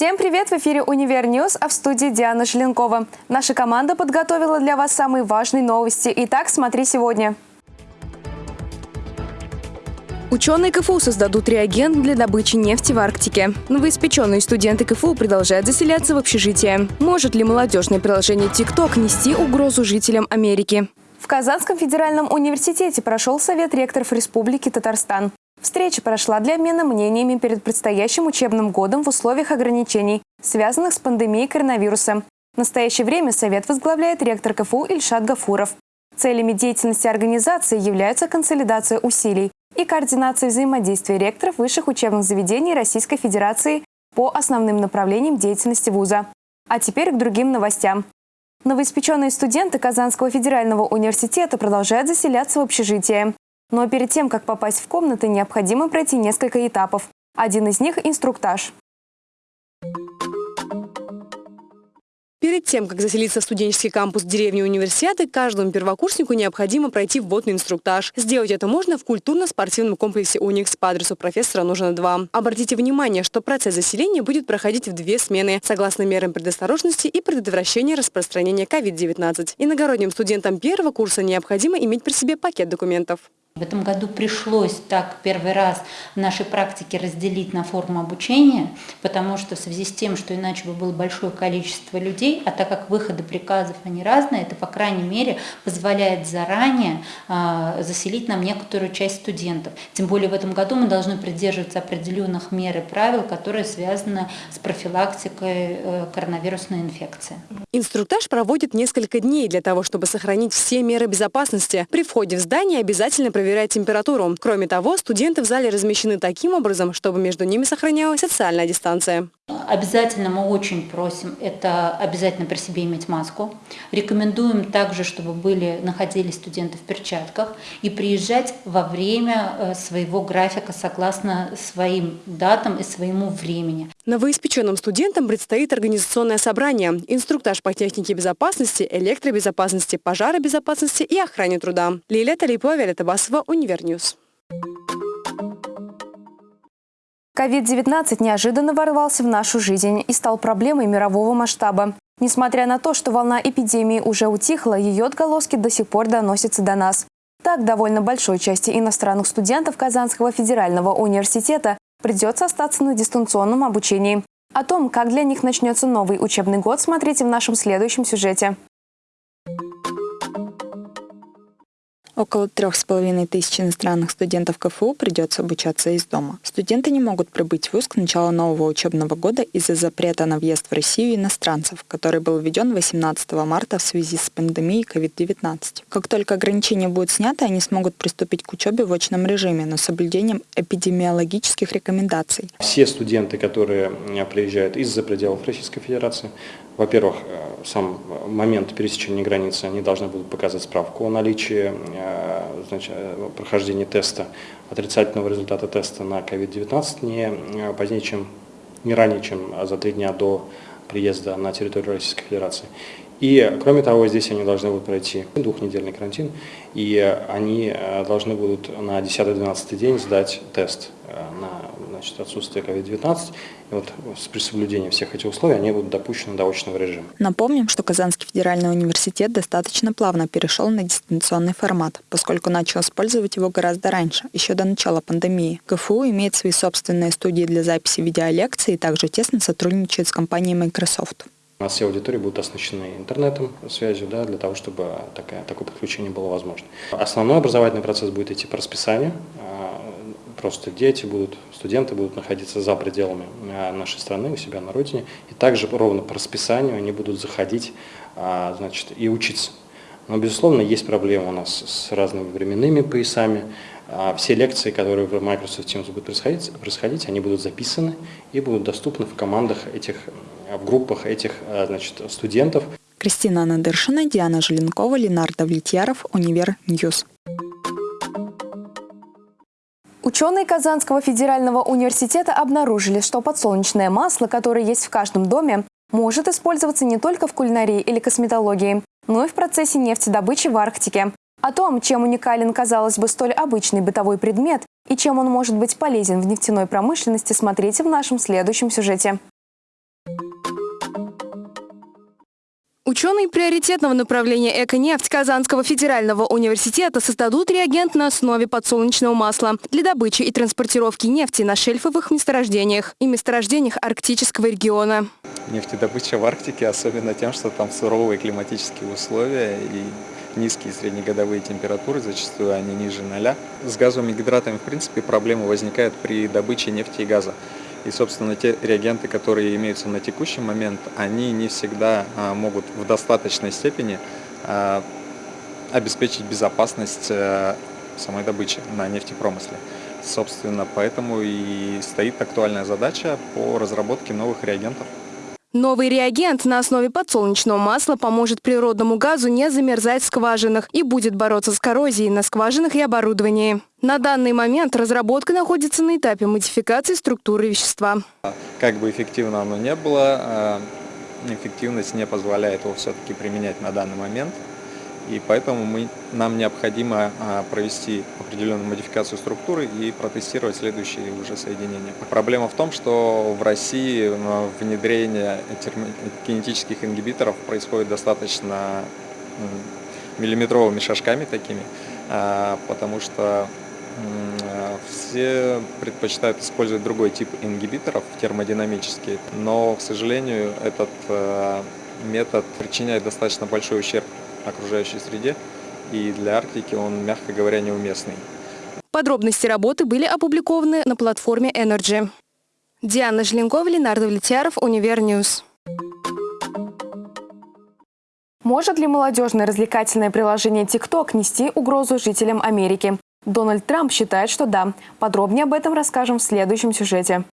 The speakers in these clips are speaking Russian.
Всем привет! В эфире «Универ Ньюс», а в студии Диана Желенкова. Наша команда подготовила для вас самые важные новости. Итак, смотри сегодня. Ученые КФУ создадут реагент для добычи нефти в Арктике. Новоиспеченные студенты КФУ продолжают заселяться в общежитие. Может ли молодежное приложение TikTok нести угрозу жителям Америки? В Казанском федеральном университете прошел Совет ректоров Республики Татарстан. Встреча прошла для обмена мнениями перед предстоящим учебным годом в условиях ограничений, связанных с пандемией коронавируса. В настоящее время Совет возглавляет ректор КФУ Ильшат Гафуров. Целями деятельности организации являются консолидация усилий и координация взаимодействия ректоров высших учебных заведений Российской Федерации по основным направлениям деятельности вуза. А теперь к другим новостям. Новоиспеченные студенты Казанского федерального университета продолжают заселяться в общежитие. Но перед тем, как попасть в комнаты, необходимо пройти несколько этапов. Один из них – инструктаж. Перед тем, как заселиться в студенческий кампус деревни университета, каждому первокурснику необходимо пройти вводный инструктаж. Сделать это можно в культурно-спортивном комплексе «Уникс» по адресу профессора нужно 2. Обратите внимание, что процесс заселения будет проходить в две смены, согласно мерам предосторожности и предотвращения распространения COVID-19. Иногородним студентам первого курса необходимо иметь при себе пакет документов. В этом году пришлось так первый раз в нашей практике разделить на форму обучения, потому что в связи с тем, что иначе бы было большое количество людей, а так как выходы приказов они разные, это по крайней мере позволяет заранее э, заселить нам некоторую часть студентов. Тем более в этом году мы должны придерживаться определенных мер и правил, которые связаны с профилактикой э, коронавирусной инфекции. Инструктаж проводит несколько дней для того, чтобы сохранить все меры безопасности. При входе в здание обязательно проверять температуру. Кроме того, студенты в зале размещены таким образом, чтобы между ними сохранялась социальная дистанция. Обязательно мы очень просим, это обязательно при себе иметь маску. Рекомендуем также, чтобы были, находились студенты в перчатках и приезжать во время э, своего графика согласно своим датам и своему времени. Новоиспеченным студентам предстоит организационное собрание, инструктаж по технике безопасности, электробезопасности, пожаробезопасности и охране труда. Лилия Талипова, Виолетта Басова, Универньюз. COVID-19 неожиданно ворвался в нашу жизнь и стал проблемой мирового масштаба. Несмотря на то, что волна эпидемии уже утихла, ее отголоски до сих пор доносятся до нас. Так, довольно большой части иностранных студентов Казанского федерального университета придется остаться на дистанционном обучении. О том, как для них начнется новый учебный год, смотрите в нашем следующем сюжете. Около трех с половиной тысяч иностранных студентов КФУ придется обучаться из дома. Студенты не могут прибыть в ВУЗ к началу нового учебного года из-за запрета на въезд в Россию иностранцев, который был введен 18 марта в связи с пандемией COVID-19. Как только ограничения будут сняты, они смогут приступить к учебе в очном режиме, но с соблюдением эпидемиологических рекомендаций. Все студенты, которые приезжают из-за пределов Российской Федерации, во-первых, э, сам момент пересечения границы, они должны будут показать справку о наличии э, значит, э, прохождения теста, отрицательного результата теста на COVID-19 не позднее, чем не ранее, чем за три дня до приезда на территорию Российской Федерации. И, кроме того, здесь они должны будут пройти двухнедельный карантин, и они должны будут на 10-12 день сдать тест на значит, отсутствие COVID-19. И вот при соблюдении всех этих условий они будут допущены до очного режима. Напомним, что Казанский федеральный университет достаточно плавно перешел на дистанционный формат, поскольку начал использовать его гораздо раньше, еще до начала пандемии. КФУ имеет свои собственные студии для записи видеолекций и также тесно сотрудничает с компанией Microsoft. У нас все аудитории будут оснащены интернетом, связью, да, для того, чтобы такое, такое подключение было возможно. Основной образовательный процесс будет идти по расписанию. Просто дети будут, студенты будут находиться за пределами а, нашей страны, у себя на родине, и также ровно по расписанию они будут заходить а, значит, и учиться. Но, безусловно, есть проблемы у нас с разными временными поясами. А, все лекции, которые в Microsoft Teams будут происходить, происходить, они будут записаны и будут доступны в командах этих, в группах этих значит, студентов. Кристина Надыршина, Диана Желенкова, Ленардо Влетьяров, Универ Ньюс. Ученые Казанского федерального университета обнаружили, что подсолнечное масло, которое есть в каждом доме, может использоваться не только в кулинарии или косметологии, но и в процессе нефтедобычи в Арктике. О том, чем уникален, казалось бы, столь обычный бытовой предмет и чем он может быть полезен в нефтяной промышленности, смотрите в нашем следующем сюжете. Ученые приоритетного направления «Эко-нефть» Казанского федерального университета создадут реагент на основе подсолнечного масла для добычи и транспортировки нефти на шельфовых месторождениях и месторождениях арктического региона. Нефтедобыча в Арктике особенно тем, что там суровые климатические условия и низкие среднегодовые температуры, зачастую они ниже ноля. С газовыми гидратами, в принципе, проблемы возникают при добыче нефти и газа. И, собственно, те реагенты, которые имеются на текущий момент, они не всегда а, могут в достаточной степени а, обеспечить безопасность э, самой добычи на нефтепромысле. Собственно, поэтому и стоит актуальная задача по разработке новых реагентов. Новый реагент на основе подсолнечного масла поможет природному газу не замерзать в скважинах и будет бороться с коррозией на скважинах и оборудовании. На данный момент разработка находится на этапе модификации структуры вещества. Как бы эффективно оно не было, а, эффективность не позволяет его все-таки применять на данный момент. И поэтому мы, нам необходимо а, провести определенную модификацию структуры и протестировать следующие уже соединения. Проблема в том, что в России а, внедрение кинетических ингибиторов происходит достаточно миллиметровыми шажками такими, а, потому что все предпочитают использовать другой тип ингибиторов, термодинамический, но, к сожалению, этот метод причиняет достаточно большой ущерб окружающей среде, и для Арктики он, мягко говоря, неуместный. Подробности работы были опубликованы на платформе Energy. Диана Желенкова, Ленардо Влетьяров, Универньюз. Может ли молодежное развлекательное приложение TikTok нести угрозу жителям Америки? Дональд Трамп считает, что да. Подробнее об этом расскажем в следующем сюжете.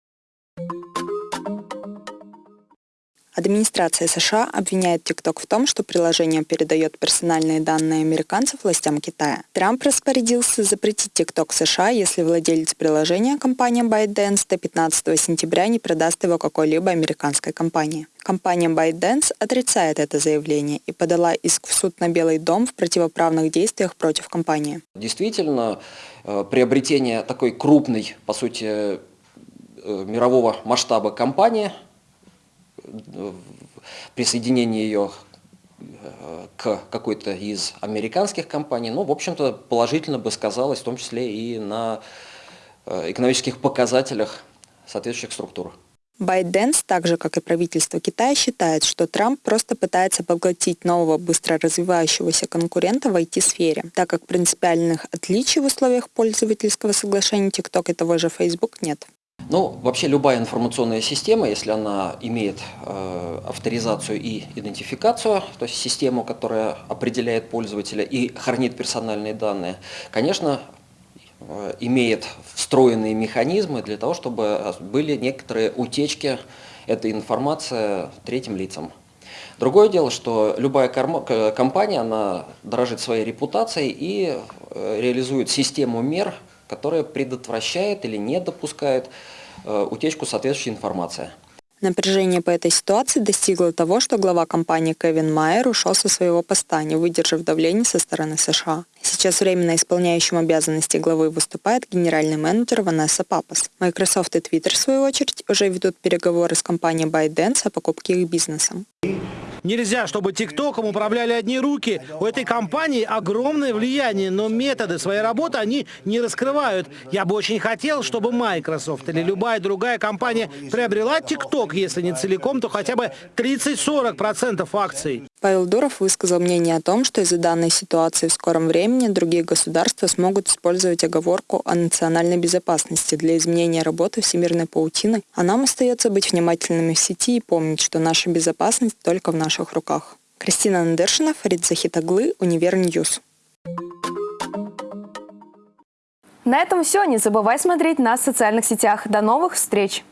Администрация США обвиняет TikTok в том, что приложение передает персональные данные американцев властям Китая. Трамп распорядился запретить TikTok США, если владелец приложения, компания ByteDance, до 15 сентября не продаст его какой-либо американской компании. Компания ByteDance отрицает это заявление и подала иск в суд на Белый дом в противоправных действиях против компании. Действительно, э, приобретение такой крупной, по сути, э, мирового масштаба компании – присоединение ее э, к какой-то из американских компаний, ну, в общем-то, положительно бы сказалось, в том числе и на э, экономических показателях соответствующих структур. ByteDance, так же как и правительство Китая, считает, что Трамп просто пытается поглотить нового быстро развивающегося конкурента в IT-сфере, так как принципиальных отличий в условиях пользовательского соглашения TikTok и того же Facebook нет. Ну, вообще любая информационная система, если она имеет э, авторизацию и идентификацию, то есть систему, которая определяет пользователя и хранит персональные данные, конечно, э, имеет встроенные механизмы для того, чтобы были некоторые утечки этой информации третьим лицам. Другое дело, что любая компания, она дорожит своей репутацией и э, реализует систему мер, которая предотвращает или не допускает утечку соответствующей информации. Напряжение по этой ситуации достигло того, что глава компании Кевин Майер ушел со своего поста, не выдержав давления со стороны США. Сейчас временно исполняющим обязанности главы выступает генеральный менеджер Ванесса Папас. Microsoft и Twitter, в свою очередь, уже ведут переговоры с компанией ByteDance о покупке их бизнеса. Нельзя, чтобы ТикТоком управляли одни руки. У этой компании огромное влияние, но методы своей работы они не раскрывают. Я бы очень хотел, чтобы Microsoft или любая другая компания приобрела ТикТок, если не целиком, то хотя бы 30-40% акций. Павел Дуров высказал мнение о том, что из-за данной ситуации в скором времени другие государства смогут использовать оговорку о национальной безопасности для изменения работы всемирной паутины, а нам остается быть внимательными в сети и помнить, что наша безопасность только в наших руках. Кристина Надершина, Фарид Захитаглы, Univer News. На этом все. Не забывай смотреть нас в социальных сетях. До новых встреч!